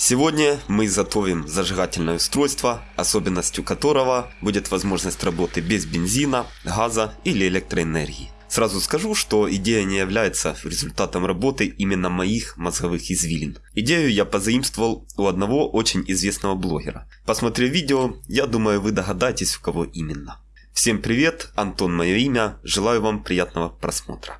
Сегодня мы изготовим зажигательное устройство, особенностью которого будет возможность работы без бензина, газа или электроэнергии. Сразу скажу, что идея не является результатом работы именно моих мозговых извилин. Идею я позаимствовал у одного очень известного блогера. Посмотрев видео, я думаю вы догадаетесь у кого именно. Всем привет, Антон мое имя, желаю вам приятного просмотра.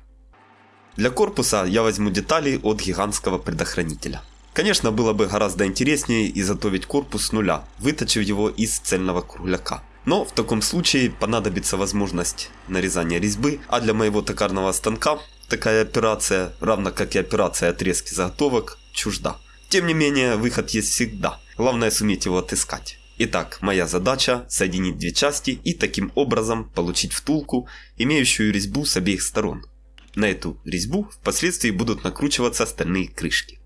Для корпуса я возьму детали от гигантского предохранителя. Конечно, было бы гораздо интереснее изготовить корпус с нуля, выточив его из цельного кругляка. Но в таком случае понадобится возможность нарезания резьбы, а для моего токарного станка такая операция, равно как и операция отрезки заготовок, чужда. Тем не менее, выход есть всегда, главное суметь его отыскать. Итак, моя задача соединить две части и таким образом получить втулку, имеющую резьбу с обеих сторон. На эту резьбу впоследствии будут накручиваться стальные крышки.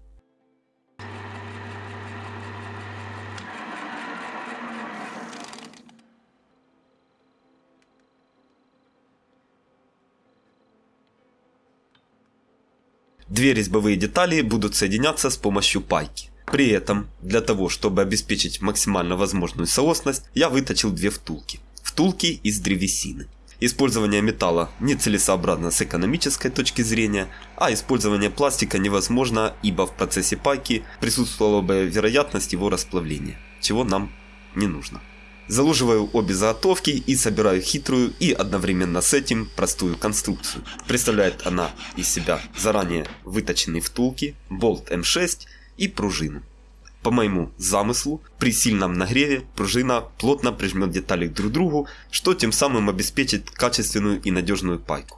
Две резьбовые детали будут соединяться с помощью пайки. При этом, для того, чтобы обеспечить максимально возможную соосность, я выточил две втулки. Втулки из древесины. Использование металла нецелесообразно с экономической точки зрения, а использование пластика невозможно, ибо в процессе пайки присутствовала бы вероятность его расплавления, чего нам не нужно. Заложиваю обе заготовки и собираю хитрую и одновременно с этим простую конструкцию. Представляет она из себя заранее выточенные втулки, болт М6 и пружину. По моему замыслу, при сильном нагреве пружина плотно прижмет детали друг к другу, что тем самым обеспечит качественную и надежную пайку.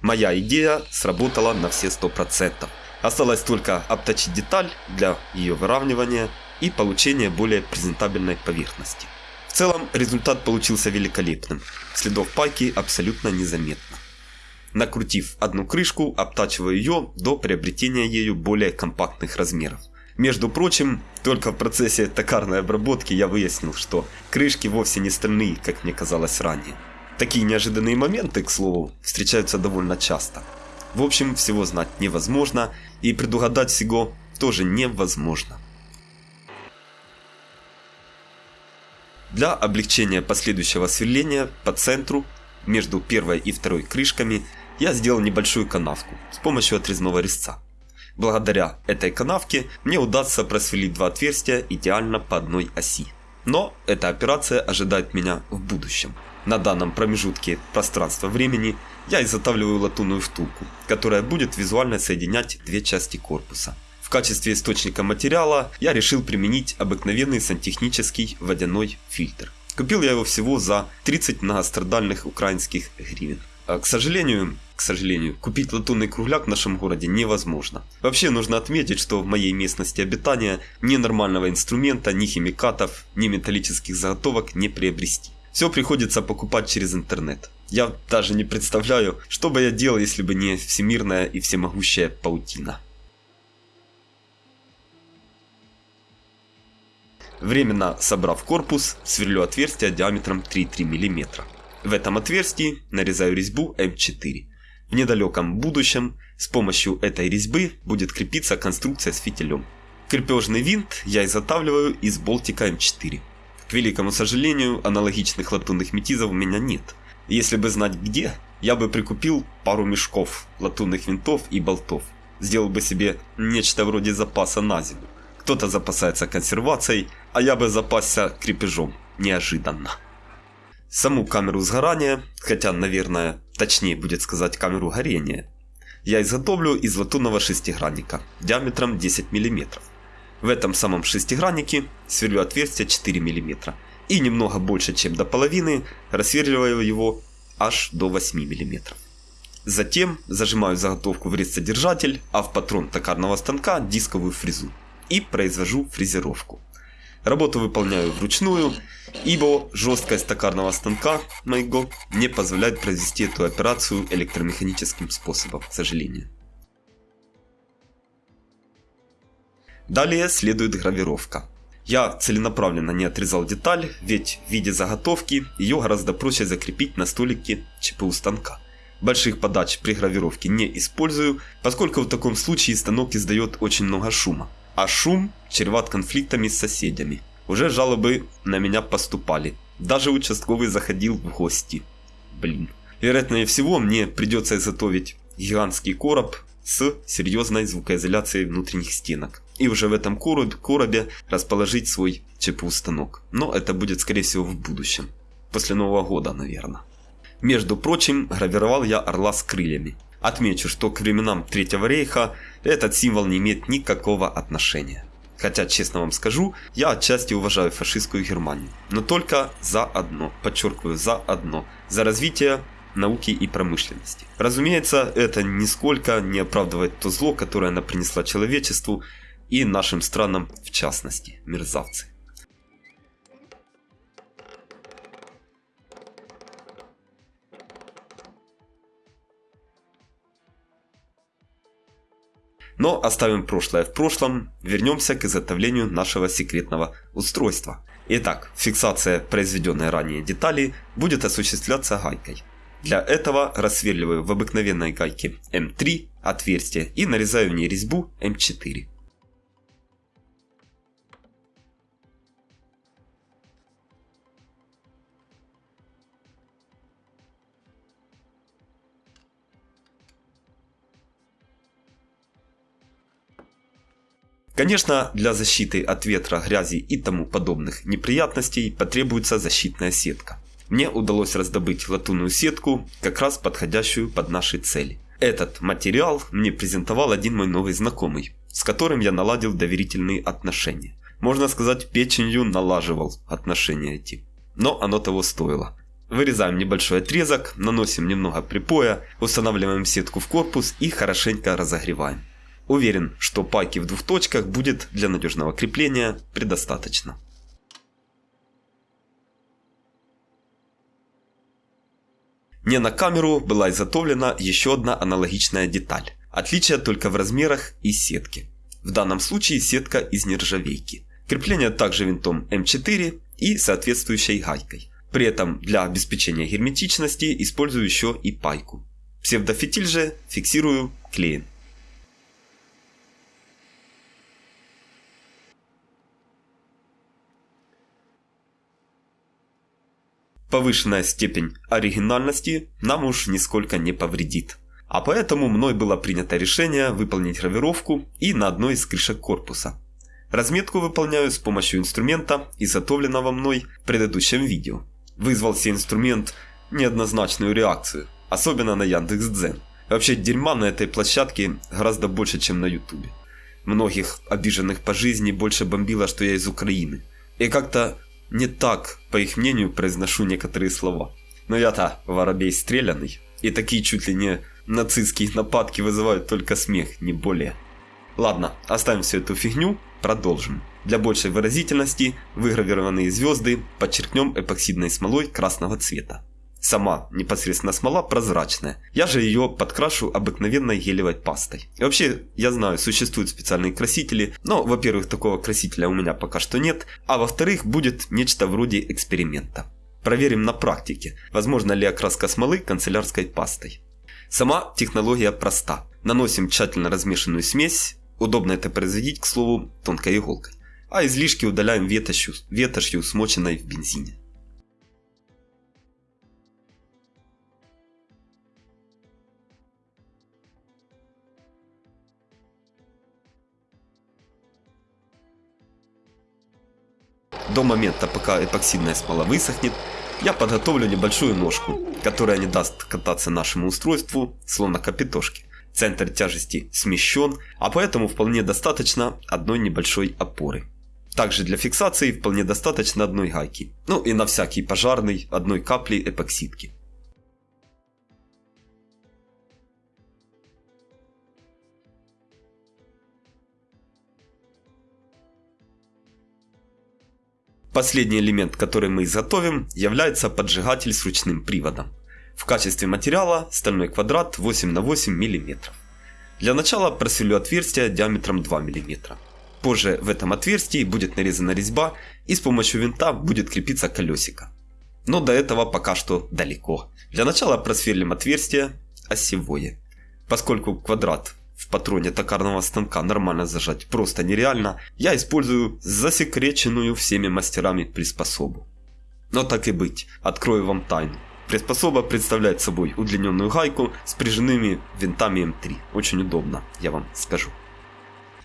Моя идея сработала на все 100%. Осталось только обточить деталь для ее выравнивания и получения более презентабельной поверхности. В целом результат получился великолепным, следов пайки абсолютно незаметно. Накрутив одну крышку, обтачиваю ее до приобретения ею более компактных размеров. Между прочим, только в процессе токарной обработки я выяснил, что крышки вовсе не стальные, как мне казалось ранее. Такие неожиданные моменты, к слову, встречаются довольно часто. В общем, всего знать невозможно, и предугадать всего тоже невозможно. Для облегчения последующего сверления по центру между первой и второй крышками я сделал небольшую канавку с помощью отрезного резца. Благодаря этой канавке мне удастся просверлить два отверстия идеально по одной оси. Но эта операция ожидает меня в будущем. На данном промежутке пространства-времени я изготавливаю латунную втулку, которая будет визуально соединять две части корпуса. В качестве источника материала я решил применить обыкновенный сантехнический водяной фильтр. Купил я его всего за 30 многострадальных украинских гривен. А, к сожалению, к сожалению, купить латунный кругляк в нашем городе невозможно. Вообще нужно отметить, что в моей местности обитания ни нормального инструмента, ни химикатов, ни металлических заготовок не приобрести. Все приходится покупать через интернет. Я даже не представляю, что бы я делал, если бы не всемирная и всемогущая паутина. Временно собрав корпус, сверлю отверстие диаметром 3,3 мм. В этом отверстии нарезаю резьбу М4. В недалеком будущем с помощью этой резьбы будет крепиться конструкция с фитилем. Крепежный винт я изготавливаю из болтика М4. К великому сожалению, аналогичных латунных метизов у меня нет. Если бы знать где, я бы прикупил пару мешков латунных винтов и болтов. Сделал бы себе нечто вроде запаса на зиму. Кто-то запасается консервацией, а я бы запасся крепежом. Неожиданно. Саму камеру сгорания, хотя, наверное, точнее будет сказать камеру горения, я изготовлю из латунного шестигранника диаметром 10 мм. В этом самом шестиграннике сверлю отверстие 4 мм и немного больше, чем до половины, рассверливаю его аж до 8 мм. Затем зажимаю заготовку в резцедержатель, а в патрон токарного станка дисковую фрезу и произвожу фрезеровку. Работу выполняю вручную, ибо жесткость токарного станка моего не позволяет произвести эту операцию электромеханическим способом, к сожалению. Далее следует гравировка. Я целенаправленно не отрезал деталь, ведь в виде заготовки ее гораздо проще закрепить на столике ЧПУ станка. Больших подач при гравировке не использую, поскольку в таком случае станок издает очень много шума. А шум чреват конфликтами с соседями. Уже жалобы на меня поступали. Даже участковый заходил в гости. Блин. Вероятнее всего мне придется изготовить гигантский короб с серьезной звукоизоляцией внутренних стенок. И уже в этом коробе расположить свой ЧПУ-станок. Но это будет скорее всего в будущем. После Нового года, наверное. Между прочим, гравировал я орла с крыльями. Отмечу, что к временам Третьего рейха этот символ не имеет никакого отношения. Хотя, честно вам скажу, я отчасти уважаю фашистскую Германию. Но только за одно, подчеркиваю, за одно. За развитие науки и промышленности. Разумеется, это нисколько не оправдывает то зло, которое она принесла человечеству и нашим странам в частности, мерзавцы. Но оставим прошлое в прошлом, вернемся к изготовлению нашего секретного устройства. Итак, фиксация произведенной ранее детали будет осуществляться гайкой. Для этого рассверливаю в обыкновенной гайке М3 отверстие и нарезаю в ней резьбу М4. Конечно, для защиты от ветра, грязи и тому подобных неприятностей потребуется защитная сетка. Мне удалось раздобыть латунную сетку, как раз подходящую под наши цели. Этот материал мне презентовал один мой новый знакомый, с которым я наладил доверительные отношения. Можно сказать, печенью налаживал отношения эти. Но оно того стоило. Вырезаем небольшой отрезок, наносим немного припоя, устанавливаем сетку в корпус и хорошенько разогреваем. Уверен, что пайки в двух точках будет для надежного крепления предостаточно. Не на камеру была изготовлена еще одна аналогичная деталь. Отличие только в размерах и сетке. В данном случае сетка из нержавейки. Крепление также винтом М4 и соответствующей гайкой. При этом для обеспечения герметичности использую еще и пайку. Псевдофитиль же фиксирую клеем. Повышенная степень оригинальности нам уж нисколько не повредит. А поэтому мной было принято решение выполнить гравировку и на одной из крышек корпуса. Разметку выполняю с помощью инструмента, изготовленного мной в предыдущем видео. Вызвал себе инструмент неоднозначную реакцию, особенно на Яндекс.Дзен. Вообще дерьма на этой площадке гораздо больше, чем на Ютубе. Многих обиженных по жизни больше бомбило, что я из Украины. И как-то не так, по их мнению, произношу некоторые слова. Но я-то воробей стрелянный, и такие чуть ли не нацистские нападки вызывают только смех, не более. Ладно, оставим всю эту фигню, продолжим. Для большей выразительности выгравированные звезды подчеркнем эпоксидной смолой красного цвета. Сама непосредственно смола прозрачная. Я же ее подкрашу обыкновенной гелевой пастой. И вообще, я знаю, существуют специальные красители, но, во-первых, такого красителя у меня пока что нет, а во-вторых, будет нечто вроде эксперимента. Проверим на практике, возможно ли окраска смолы канцелярской пастой. Сама технология проста. Наносим тщательно размешанную смесь, удобно это производить, к слову, тонкой иголкой, а излишки удаляем ветошью, ветошью смоченной в бензине. До момента, пока эпоксидная смола высохнет, я подготовлю небольшую ножку, которая не даст кататься нашему устройству, словно капитошки. Центр тяжести смещен, а поэтому вполне достаточно одной небольшой опоры. Также для фиксации вполне достаточно одной гайки, ну и на всякий пожарный одной капли эпоксидки. Последний элемент, который мы изготовим, является поджигатель с ручным приводом. В качестве материала стальной квадрат 8 на 8 мм. Для начала просверлю отверстие диаметром 2 мм. Позже в этом отверстии будет нарезана резьба и с помощью винта будет крепиться колесико. Но до этого пока что далеко. Для начала просверлим отверстие, осевое. Поскольку квадрат в патроне токарного станка нормально зажать просто нереально, я использую засекреченную всеми мастерами приспособу. Но так и быть, открою вам тайну. Приспособа представляет собой удлиненную гайку с прижимными винтами М3. Очень удобно, я вам скажу.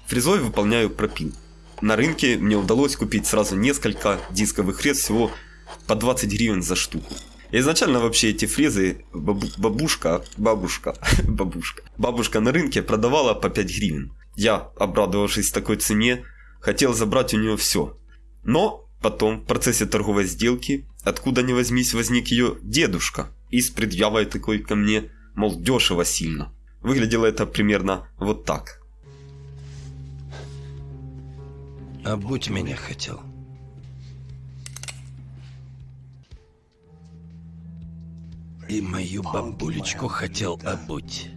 Фрезой выполняю пропил. На рынке мне удалось купить сразу несколько дисковых фрез всего по 20 гривен за штуку. Изначально вообще эти фрезы бабушка, бабушка, бабушка, бабушка на рынке продавала по 5 гривен. Я, обрадовавшись такой цене, хотел забрать у нее все. Но потом в процессе торговой сделки, откуда ни возьмись, возник ее дедушка и с предъявой такой ко мне, мол, дешево сильно. Выглядело это примерно вот так. А будь меня хотел. И мою бабулечку хотел обуть.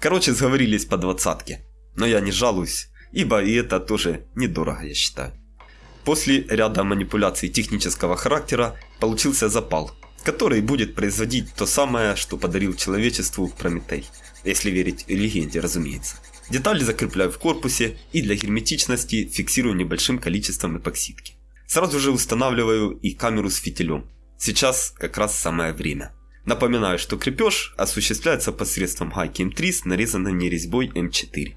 Короче, сговорились по двадцатке. Но я не жалуюсь, ибо и это тоже недорого, я считаю. После ряда манипуляций технического характера получился запал, который будет производить то самое, что подарил человечеству Прометей. Если верить легенде, разумеется. Детали закрепляю в корпусе и для герметичности фиксирую небольшим количеством эпоксидки. Сразу же устанавливаю и камеру с фитилем. Сейчас как раз самое время. Напоминаю, что крепеж осуществляется посредством гайки М3 с нарезанной резьбой М4.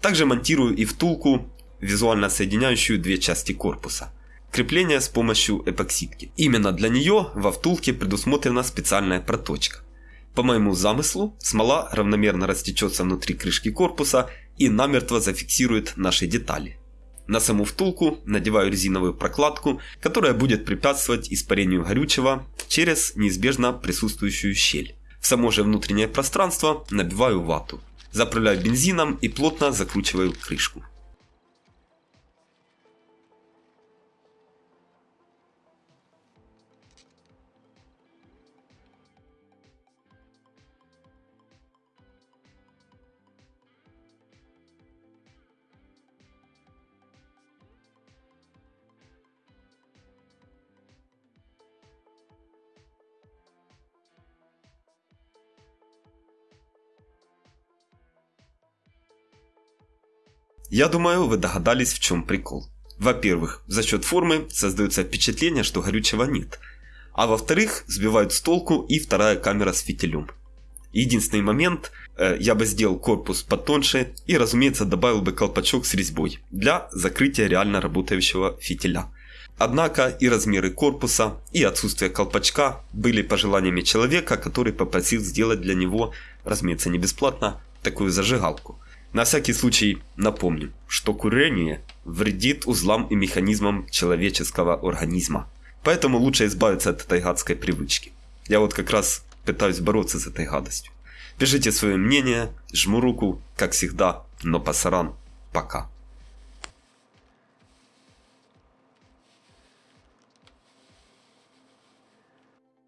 Также монтирую и втулку, визуально соединяющую две части корпуса. Крепление с помощью эпоксидки. Именно для нее во втулке предусмотрена специальная проточка. По моему замыслу, смола равномерно растечется внутри крышки корпуса и намертво зафиксирует наши детали. На саму втулку надеваю резиновую прокладку, которая будет препятствовать испарению горючего через неизбежно присутствующую щель. В само же внутреннее пространство набиваю вату заправляю бензином и плотно закручиваю крышку. Я думаю, вы догадались, в чем прикол. Во-первых, за счет формы создается впечатление, что горючего нет. А во-вторых, сбивают с толку и вторая камера с фитилем. Единственный момент, э, я бы сделал корпус потоньше и, разумеется, добавил бы колпачок с резьбой для закрытия реально работающего фитиля. Однако и размеры корпуса, и отсутствие колпачка были пожеланиями человека, который попросил сделать для него, разумеется, не бесплатно, такую зажигалку – на всякий случай напомню, что курение вредит узлам и механизмам человеческого организма. Поэтому лучше избавиться от этой гадской привычки. Я вот как раз пытаюсь бороться с этой гадостью. Пишите свое мнение, жму руку, как всегда, но пасаран, пока.